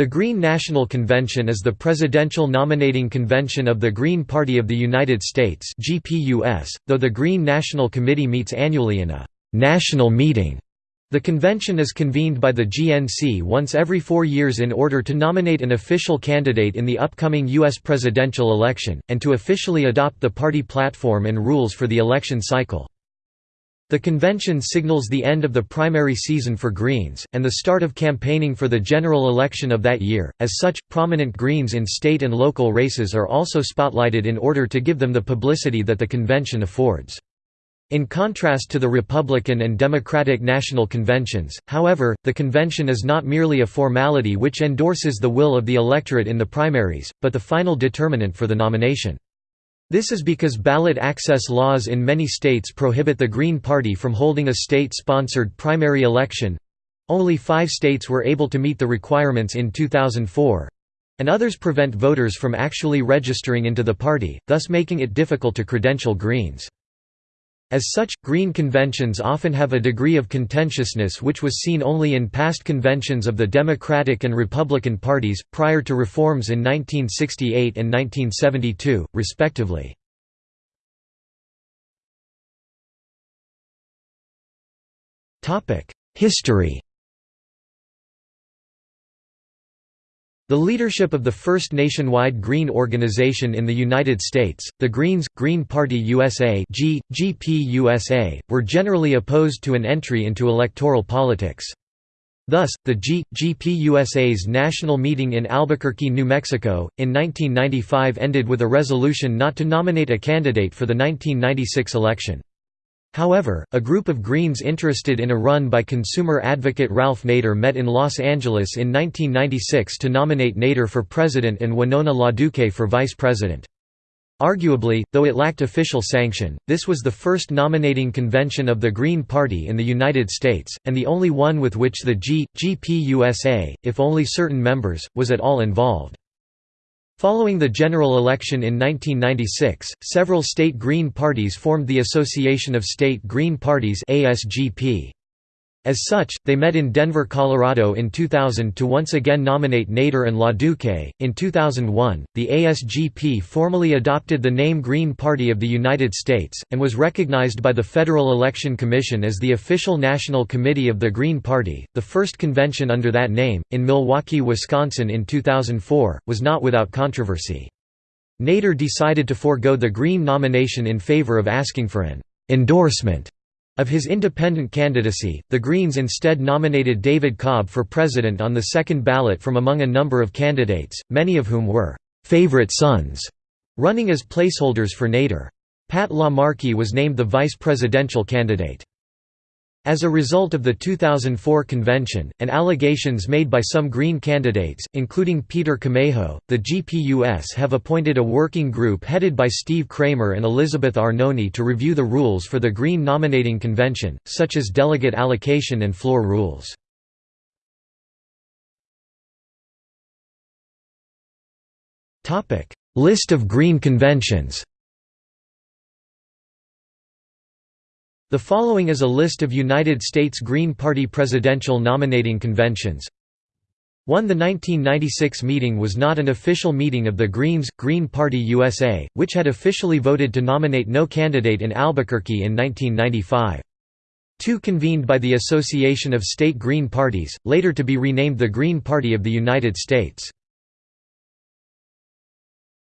The Green National Convention is the presidential nominating convention of the Green Party of the United States GPUS, though the Green National Committee meets annually in a «national meeting». The convention is convened by the GNC once every four years in order to nominate an official candidate in the upcoming U.S. presidential election, and to officially adopt the party platform and rules for the election cycle. The convention signals the end of the primary season for Greens, and the start of campaigning for the general election of that year. As such, prominent Greens in state and local races are also spotlighted in order to give them the publicity that the convention affords. In contrast to the Republican and Democratic national conventions, however, the convention is not merely a formality which endorses the will of the electorate in the primaries, but the final determinant for the nomination. This is because ballot access laws in many states prohibit the Green Party from holding a state-sponsored primary election—only five states were able to meet the requirements in 2004—and others prevent voters from actually registering into the party, thus making it difficult to credential Greens. As such, Green conventions often have a degree of contentiousness which was seen only in past conventions of the Democratic and Republican parties, prior to reforms in 1968 and 1972, respectively. History The leadership of the first nationwide Green organization in the United States, the Greens, Green Party USA G, were generally opposed to an entry into electoral politics. Thus, the G, national meeting in Albuquerque, New Mexico, in 1995 ended with a resolution not to nominate a candidate for the 1996 election. However, a group of Greens interested in a run by consumer advocate Ralph Nader met in Los Angeles in 1996 to nominate Nader for president and Winona LaDuke for vice president. Arguably, though it lacked official sanction, this was the first nominating convention of the Green Party in the United States, and the only one with which the G, GPUSA, if only certain members, was at all involved. Following the general election in 1996, several state Green parties formed the Association of State Green Parties ASGP. As such, they met in Denver, Colorado in 2000 to once again nominate Nader and LaDuke. In 2001, the ASGP formally adopted the name Green Party of the United States, and was recognized by the Federal Election Commission as the official national committee of the Green Party. The first convention under that name, in Milwaukee, Wisconsin in 2004, was not without controversy. Nader decided to forego the Green nomination in favor of asking for an endorsement of his independent candidacy, the Greens instead nominated David Cobb for president on the second ballot from among a number of candidates, many of whom were «favorite sons», running as placeholders for Nader. Pat LaMarche was named the vice presidential candidate. As a result of the 2004 convention, and allegations made by some Green candidates, including Peter Camejo, the GPUS have appointed a working group headed by Steve Kramer and Elizabeth Arnone to review the rules for the Green nominating convention, such as delegate allocation and floor rules. List of Green conventions The following is a list of United States Green Party presidential nominating conventions. 1 The 1996 meeting was not an official meeting of the Greens, Green Party USA, which had officially voted to nominate no candidate in Albuquerque in 1995. 2 Convened by the Association of State Green Parties, later to be renamed the Green Party of the United States.